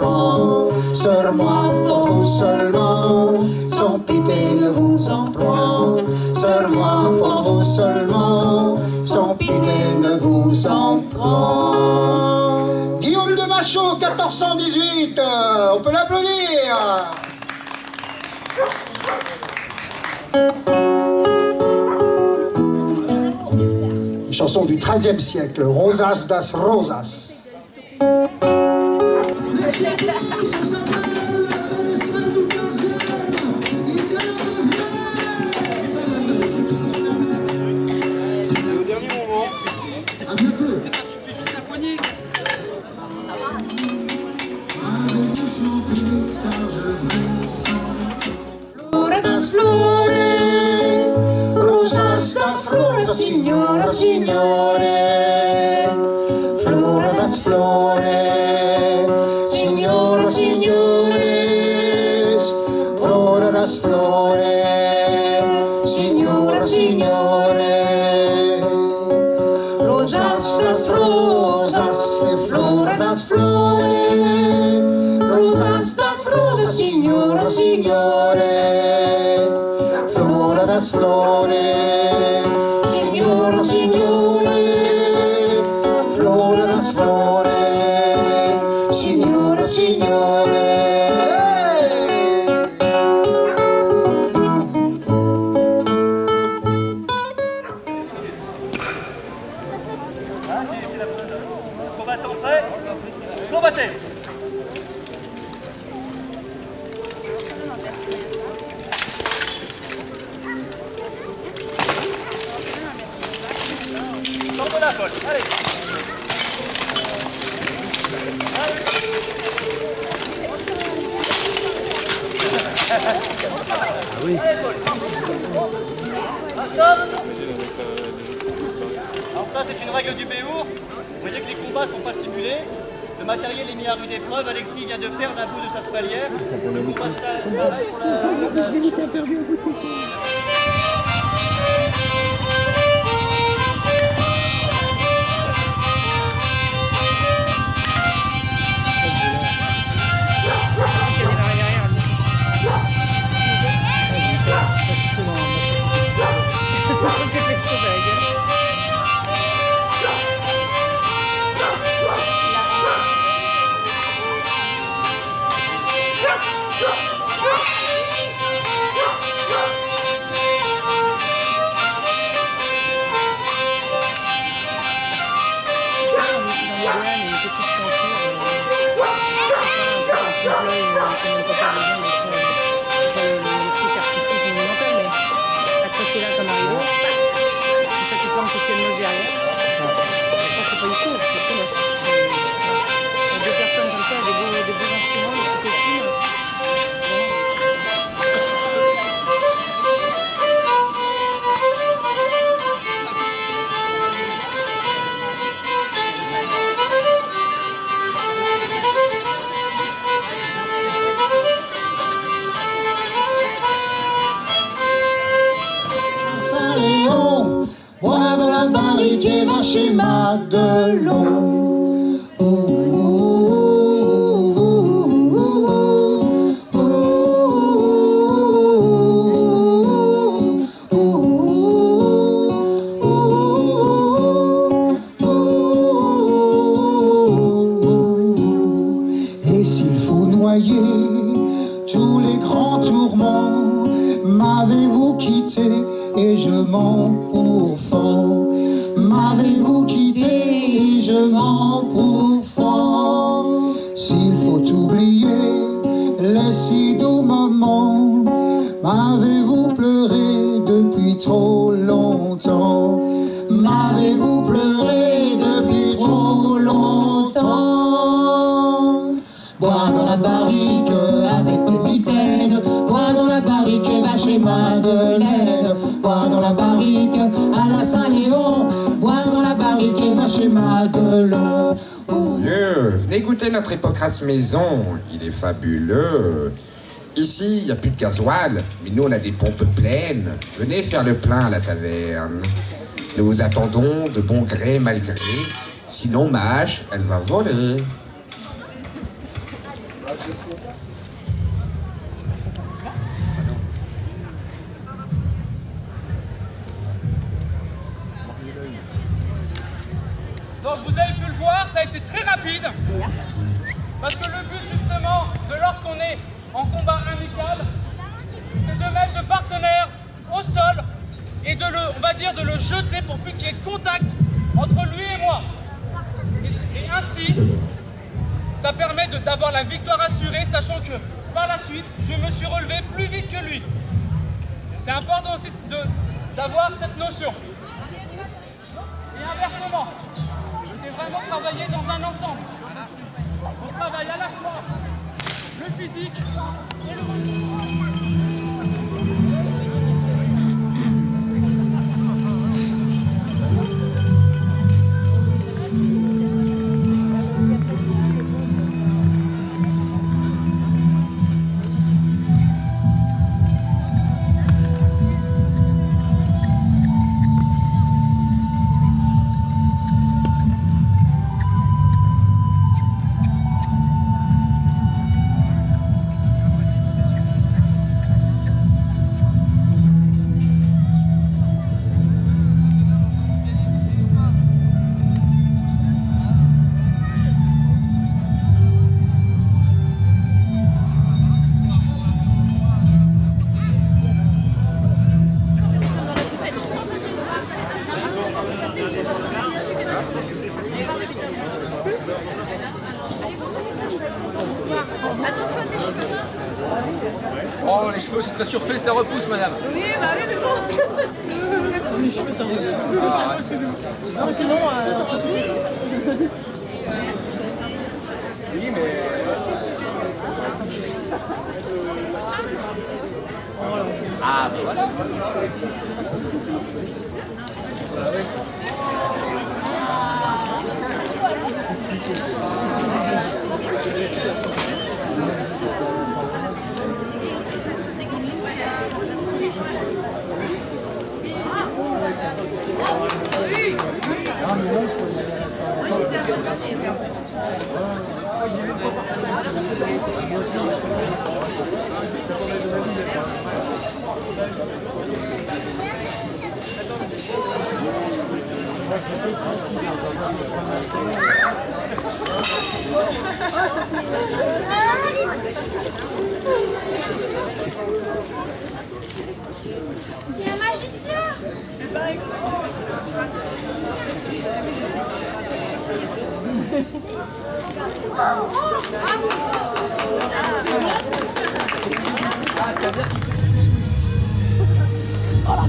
vous en prend. Sur moi, pour vous seulement, sans pitié ne vous en prend. Sur moi, pour vous seulement, sans pitié ne vous en prend. Guillaume de Machaut, 1418, euh, on peut l'applaudir. Chanson du XIIIe siècle, Rosas das Rosas. Signore. Flore das flore, signora, signores. Flore das flore, signora, signore. Rosas das rosas, flore das flore. Rosas das rosas, signora, signore. Flore das flore, la colle, allez Ah, stop Alors ça, c'est une règle du Béour. Vous voyez que les combats sont pas simulés. Le matériel est mis à rude épreuve. Alexis vient de perdre un bout de sa spalière. Le combat s'a- s'arrête pour la- pourfends S'il faut oublier les si doux moments, m'avez-vous pleuré depuis trop longtemps? M'avez-vous pleuré depuis trop longtemps? Bois dans la barrique avec le mitaine. Bois dans la barrique et va chez Madeleine Bois dans la barrique venez goûter notre hypocrase maison, il est fabuleux. Ici, il n'y a plus de gasoil, mais nous, on a des pompes pleines. Venez faire le plein à la taverne. Nous vous attendons de bon gré, mal gré. Sinon, ma hache, elle va voler. Parce que le but justement de lorsqu'on est en combat amical, c'est de mettre le partenaire au sol et de le, on va dire, de le jeter pour plus qu'il y ait contact entre lui et moi. Et, ainsi, ça permet d'avoir la victoire assurée, sachant que par la suite, je me suis relevé plus vite que lui. C'est important aussi d'avoir cette notion. Et inversement, c'est vraiment travailler dans un ensemble. On travaille à la fois le physique et le Les cheveux, ce serait surfait, ça repousse, madame. Oui, bah oui, mais bon. les cheveux, ça repousse. Ah, non, mais sinon, euh, Oui, mais... Ah, bah voilà. C'est un magicien Oh la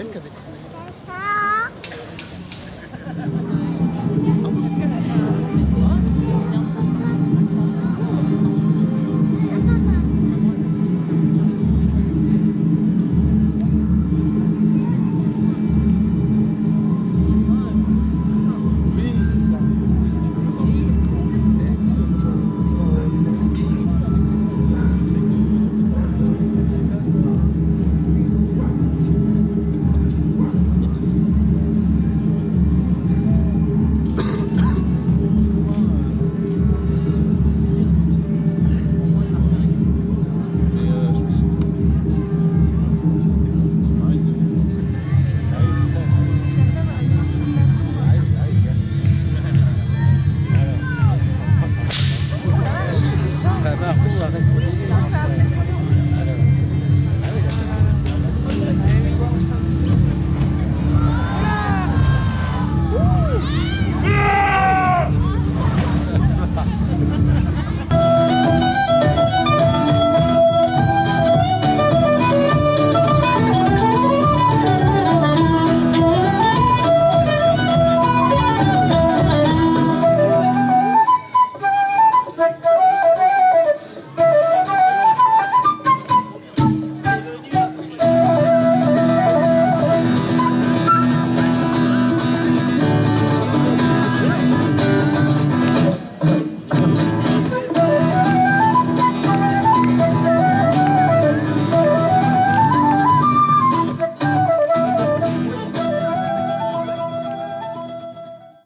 Danke.